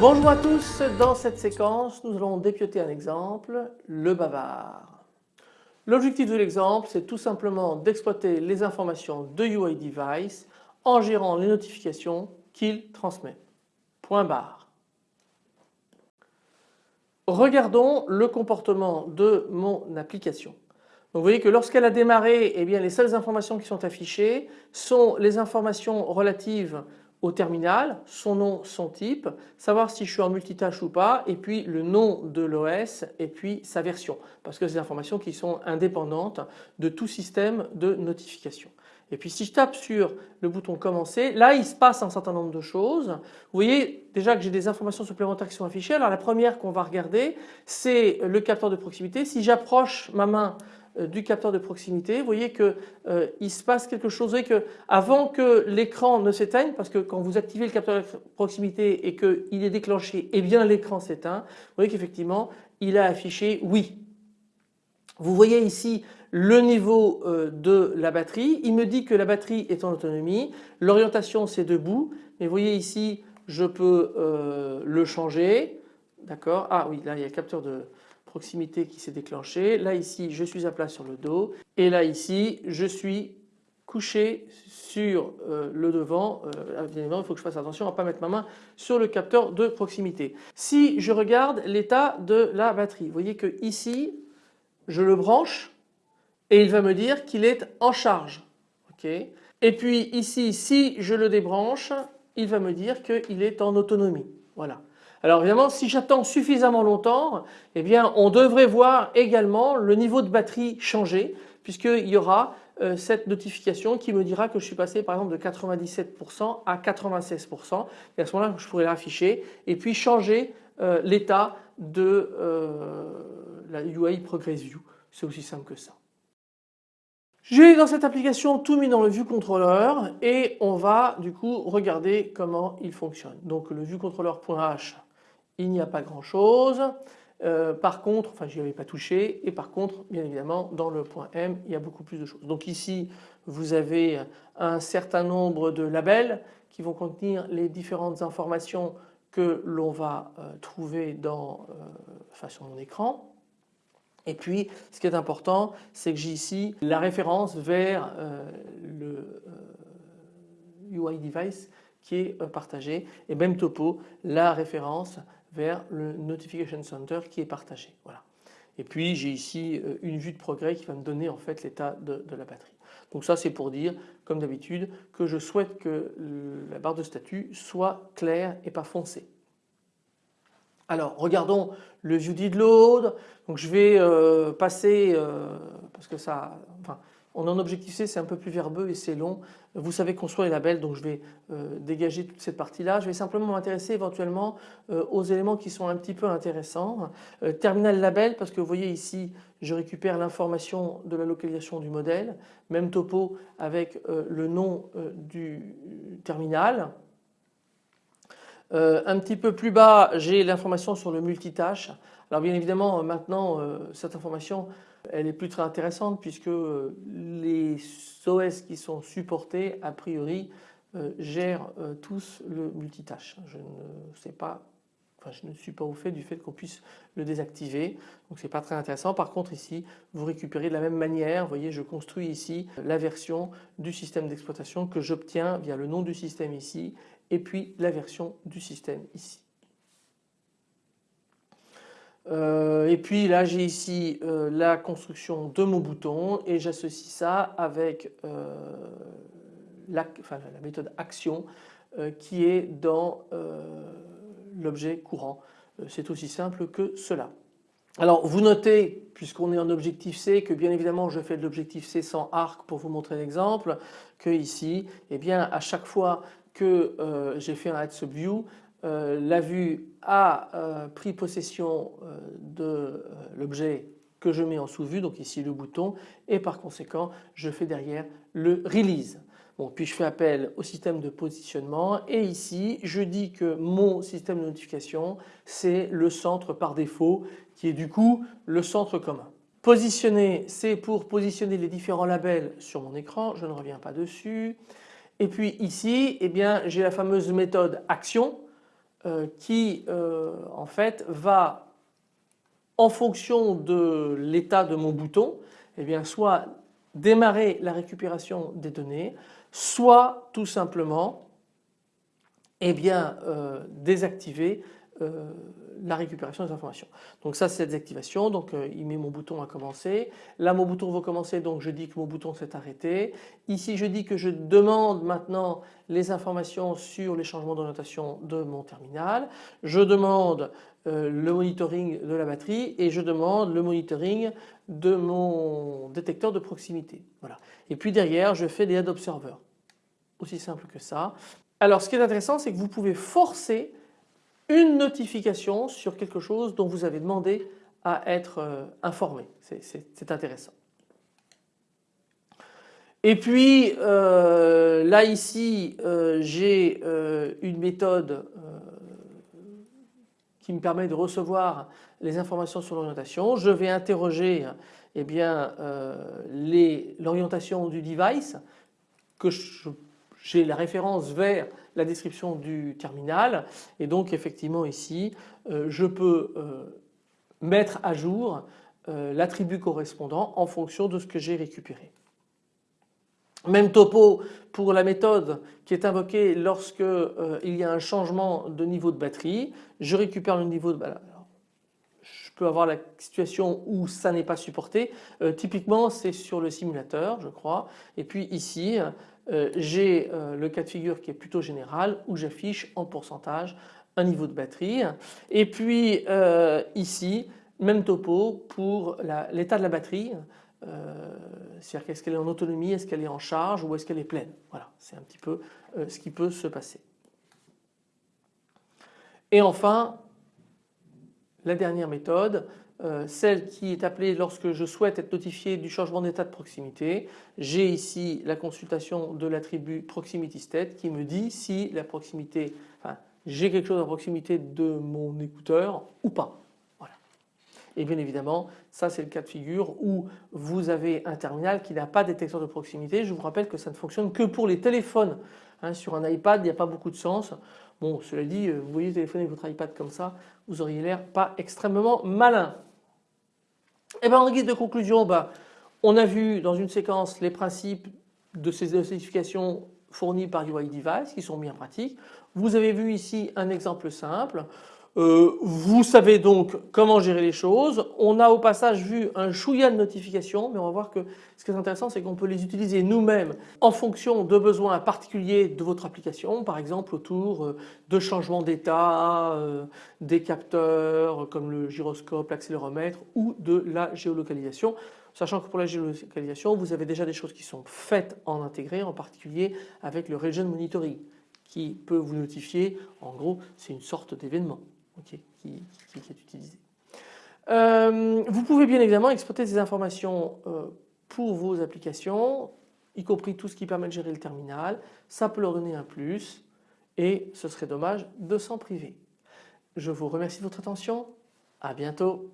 Bonjour à tous, dans cette séquence nous allons dépioter un exemple, le bavard. L'objectif de l'exemple c'est tout simplement d'exploiter les informations de UI Device en gérant les notifications qu'il transmet. Point barre. Regardons le comportement de mon application. vous voyez que lorsqu'elle a démarré, eh bien les seules informations qui sont affichées sont les informations relatives au terminal, son nom, son type, savoir si je suis en multitâche ou pas et puis le nom de l'OS et puis sa version parce que c'est des informations qui sont indépendantes de tout système de notification. Et puis si je tape sur le bouton commencer, là il se passe un certain nombre de choses. Vous voyez déjà que j'ai des informations supplémentaires qui sont affichées. Alors la première qu'on va regarder c'est le capteur de proximité. Si j'approche ma main euh, du capteur de proximité, vous voyez qu'il euh, se passe quelque chose. Vous voyez que avant que l'écran ne s'éteigne, parce que quand vous activez le capteur de proximité et qu'il est déclenché, eh bien l'écran s'éteint. Vous voyez qu'effectivement il a affiché oui. Vous voyez ici le niveau euh, de la batterie. Il me dit que la batterie est en autonomie. L'orientation c'est debout. Mais vous voyez ici je peux le changer. D'accord? Ah oui là il y a le capteur de proximité qui s'est déclenché. Là ici je suis à plat sur le dos et là ici je suis couché sur euh, le devant. Euh, évidemment il faut que je fasse attention à ne pas mettre ma main sur le capteur de proximité. Si je regarde l'état de la batterie, vous voyez que ici je le branche et il va me dire qu'il est en charge. et puis ici si je le débranche il va me dire qu'il est en autonomie. Voilà. Alors évidemment si j'attends suffisamment longtemps eh bien on devrait voir également le niveau de batterie changer puisqu'il y aura euh, cette notification qui me dira que je suis passé par exemple de 97% à 96% et à ce moment-là je pourrais l'afficher et puis changer euh, l'état de euh, la UI Progress View. C'est aussi simple que ça. J'ai dans cette application tout mis dans le view controller et on va du coup regarder comment il fonctionne. Donc le viewcontroller.h il n'y a pas grand chose. Euh, par contre, enfin j'y avais pas touché et par contre bien évidemment dans le point M il y a beaucoup plus de choses. Donc ici vous avez un certain nombre de labels qui vont contenir les différentes informations que l'on va euh, trouver dans, euh, sur mon écran. Et puis ce qui est important c'est que j'ai ici la référence vers le UI device qui est partagé et même topo la référence vers le Notification Center qui est partagé. Voilà. Et puis j'ai ici euh, une vue de progrès qui va me donner en fait l'état de, la batterie. Donc ça c'est pour dire comme d'habitude que je souhaite que la barre de statut soit claire et pas foncée. Alors regardons le did load. Donc je vais euh, passer euh, parce que ça, enfin, on en objectif c'est un peu plus verbeux et c'est long. Vous savez construire les labels donc je vais euh, dégager toute cette partie là. Je vais simplement m'intéresser éventuellement aux éléments qui sont un petit peu intéressants. Terminal label parce que vous voyez ici je récupère l'information de la localisation du modèle. Même topo avec le nom du terminal. Un petit peu plus bas j'ai l'information sur le multitâche. Alors bien évidemment maintenant cette information elle est plus très intéressante puisque euh, les OS qui sont supportés a priori euh, gèrent euh, tous le multitâche. Je ne sais pas Enfin, je ne suis pas au fait du fait qu'on puisse le désactiver donc c'est pas très intéressant. Par contre ici vous récupérez de la même manière, vous voyez je construis ici la version du système d'exploitation que j'obtiens via le nom du système ici et puis la version du système ici. Euh, et puis là j'ai ici euh, la construction de mon bouton et j'associe ça avec euh, la, la, méthode action qui est dans l'objet courant. C'est aussi simple que cela. Alors vous notez puisqu'on est en objectif C que bien évidemment je fais de l'objectif C sans arc pour vous montrer l'exemple que ici eh bien à chaque fois que j'ai fait un add subview euh, la vue a euh, pris possession euh, de l'objet que je mets en sous-vue, donc ici le bouton, et par conséquent je fais derrière le release. Bon, puis je fais appel au système de positionnement et ici je dis que mon système de notification c'est le centre par défaut qui est du coup le centre commun. Positionner c'est pour positionner les différents labels sur mon écran, je ne reviens pas dessus. Et puis ici eh bien j'ai la fameuse méthode action euh, qui euh, en fait va en fonction de l'état de mon bouton eh bien soit démarrer la récupération des données soit tout simplement eh euh, désactiver euh, la récupération des informations. Donc ça c'est la désactivation, donc euh, il met mon bouton à commencer. Là mon bouton va commencer donc je dis que mon bouton s'est arrêté. Ici je dis que je demande maintenant les informations sur les changements d'orientation de mon terminal. Je demande le monitoring de la batterie et je demande le monitoring de mon détecteur de proximité. Voilà. Et puis derrière je fais des add observers. Aussi simple que ça. Alors ce qui est intéressant c'est que vous pouvez forcer une notification sur quelque chose dont vous avez demandé à être euh, informé. C'est intéressant. Et puis euh, là ici euh, j'ai une méthode qui me permet de recevoir les informations sur l'orientation. Je vais interroger eh bien l'orientation du device que j'ai la référence vers la description du terminal et donc effectivement ici euh, je peux euh, mettre à jour euh, l'attribut correspondant en fonction de ce que j'ai récupéré. Même topo pour la méthode qui est invoquée lorsque il y a un changement de niveau de batterie. Je récupère le niveau de je peux avoir la situation où ça n'est pas supporté. typiquement c'est sur le simulateur je crois et puis ici euh, j'ai euh, le cas de figure qui est plutôt général où j'affiche en pourcentage un niveau de batterie et puis euh, ici même topo pour l'état de la batterie c'est-à-dire qu'est-ce qu'elle est en autonomie, est-ce qu'elle est en charge ou est-ce qu'elle est pleine. Voilà, c'est un petit peu ce qui peut se passer. Et enfin, la dernière méthode, euh, celle qui est appelée lorsque je souhaite être notifié du changement d'état de proximité. J'ai ici la consultation de l'attribut proximity state qui me dit si la proximité, j'ai quelque chose à proximité de mon écouteur ou pas. Voilà. Et bien évidemment ça c'est le cas de figure où vous avez un terminal qui n'a pas de détecteur de proximité. Je vous rappelle que ça ne fonctionne que pour les téléphones. Hein, sur un iPad il n'y a pas beaucoup de sens. Bon cela dit euh, vous voyez téléphoner votre iPad comme ça vous auriez l'air pas extrêmement malin. Eh bien en guise de conclusion, bah, on a vu dans une séquence les principes de ces notifications fournies par UI Device qui sont bien pratiques. Vous avez vu ici un exemple simple. Euh, vous savez donc comment gérer les choses. On a au passage vu un chouïa de notifications mais on va voir que ce qui est intéressant c'est qu'on peut les utiliser nous-mêmes en fonction de besoins particuliers de votre application par exemple autour euh, de changements d'état, euh, des capteurs comme le gyroscope, l'accéléromètre ou de la géolocalisation. Sachant que pour la géolocalisation vous avez déjà des choses qui sont faites en intégré en particulier avec le region monitoring qui peut vous notifier en gros c'est une sorte d'événement qui, est utilisé. Euh, vous pouvez bien évidemment exploiter ces informations euh, pour vos applications, y compris tout ce qui permet de gérer le terminal. Ça peut leur donner un plus et ce serait dommage de s'en priver. Je vous remercie de votre attention. À bientôt.